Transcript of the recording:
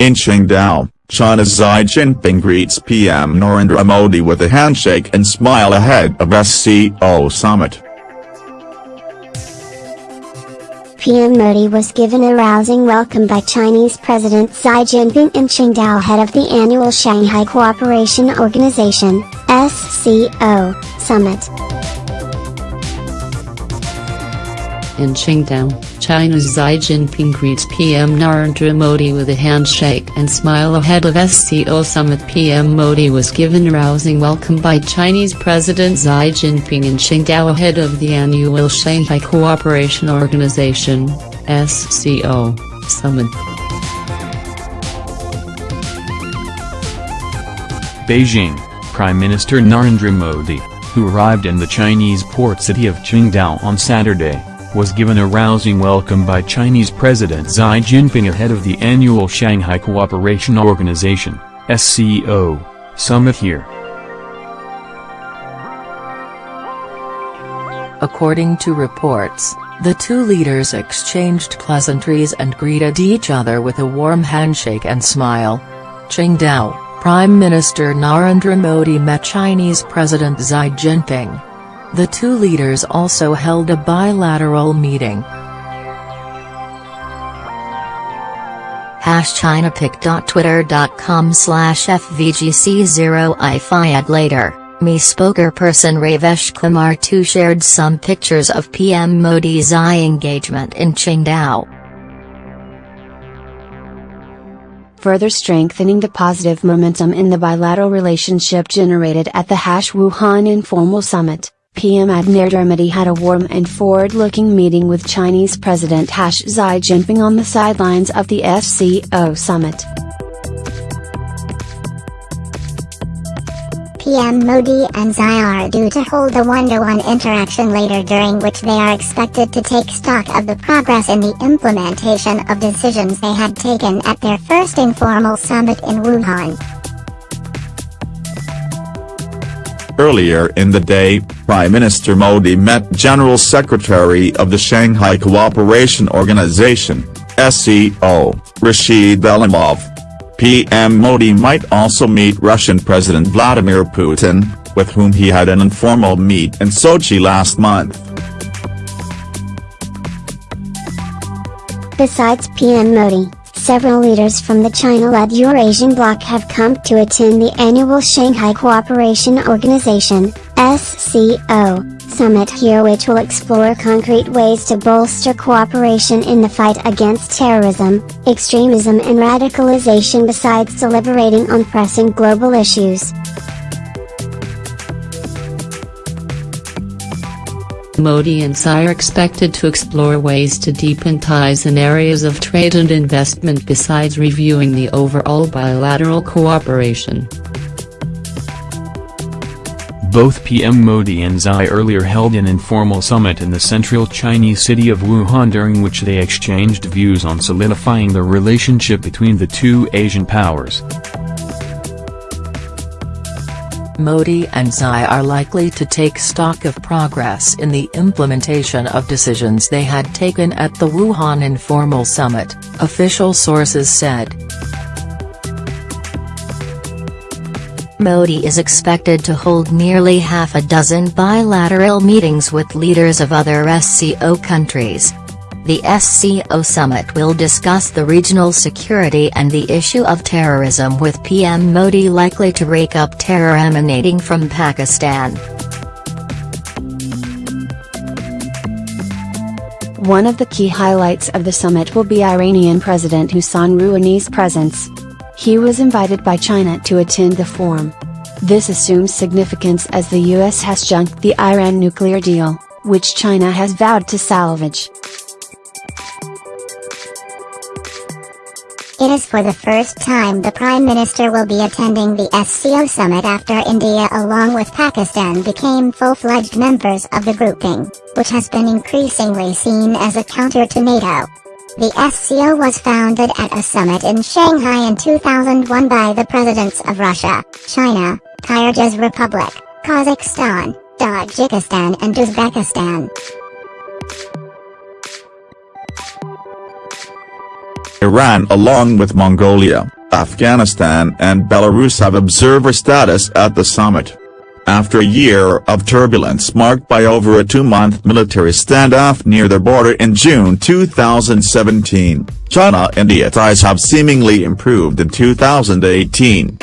In Qingdao, China's Xi Jinping greets PM Narendra Modi with a handshake and smile ahead of SCO summit. PM Modi was given a rousing welcome by Chinese President Xi Jinping in Qingdao head of the annual Shanghai Cooperation Organization, SCO, summit. In Qingdao, China's Xi Jinping greets PM Narendra Modi with a handshake and smile ahead of SCO summit PM Modi was given a rousing welcome by Chinese President Xi Jinping in Qingdao ahead of the annual Shanghai Cooperation Organization, SCO, summit. Beijing, Prime Minister Narendra Modi, who arrived in the Chinese port city of Qingdao on Saturday, was given a rousing welcome by Chinese President Xi Jinping ahead of the annual Shanghai Cooperation Organization, SCO, summit here. According to reports, the two leaders exchanged pleasantries and greeted each other with a warm handshake and smile. Qingdao, Prime Minister Narendra Modi met Chinese President Xi Jinping. The two leaders also held a bilateral meeting. Hash ChinaPic.twitter.com slash FVGC0 later, Me spokesperson Raveesh Kumar too shared some pictures of PM Modi's Xi engagement in Qingdao. Further strengthening the positive momentum in the bilateral relationship generated at the Hash Wuhan informal summit. PM Narendra Modi had a warm and forward-looking meeting with Chinese President Xi Jinping on the sidelines of the SCO summit. PM Modi and Xi are due to hold a one-to-one -one interaction later during which they are expected to take stock of the progress in the implementation of decisions they had taken at their first informal summit in Wuhan. Earlier in the day, Prime Minister Modi met General Secretary of the Shanghai Cooperation Organization, SCO, Rashid Alimov. PM Modi might also meet Russian President Vladimir Putin, with whom he had an informal meet in Sochi last month. Besides PM Modi, several leaders from the China-led Eurasian bloc have come to attend the annual Shanghai Cooperation Organization, SCO, summit here which will explore concrete ways to bolster cooperation in the fight against terrorism, extremism and radicalization besides deliberating on pressing global issues. Modi and Xi are expected to explore ways to deepen ties in areas of trade and investment besides reviewing the overall bilateral cooperation. Both PM Modi and Xi earlier held an informal summit in the central Chinese city of Wuhan during which they exchanged views on solidifying the relationship between the two Asian powers. Modi and Xi are likely to take stock of progress in the implementation of decisions they had taken at the Wuhan informal summit, official sources said. Modi is expected to hold nearly half a dozen bilateral meetings with leaders of other SCO countries, the SCO summit will discuss the regional security and the issue of terrorism with PM Modi likely to rake up terror emanating from Pakistan. One of the key highlights of the summit will be Iranian President Hassan Rouhani's presence. He was invited by China to attend the forum. This assumes significance as the US has junked the Iran nuclear deal, which China has vowed to salvage. It is for the first time the Prime Minister will be attending the SCO summit after India along with Pakistan became full-fledged members of the grouping, which has been increasingly seen as a counter to NATO. The SCO was founded at a summit in Shanghai in 2001 by the presidents of Russia, China, Kyrgyz Republic, Kazakhstan, Tajikistan and Uzbekistan. Iran along with Mongolia, Afghanistan and Belarus have observer status at the summit. After a year of turbulence marked by over a two-month military standoff near their border in June 2017, China-India ties have seemingly improved in 2018.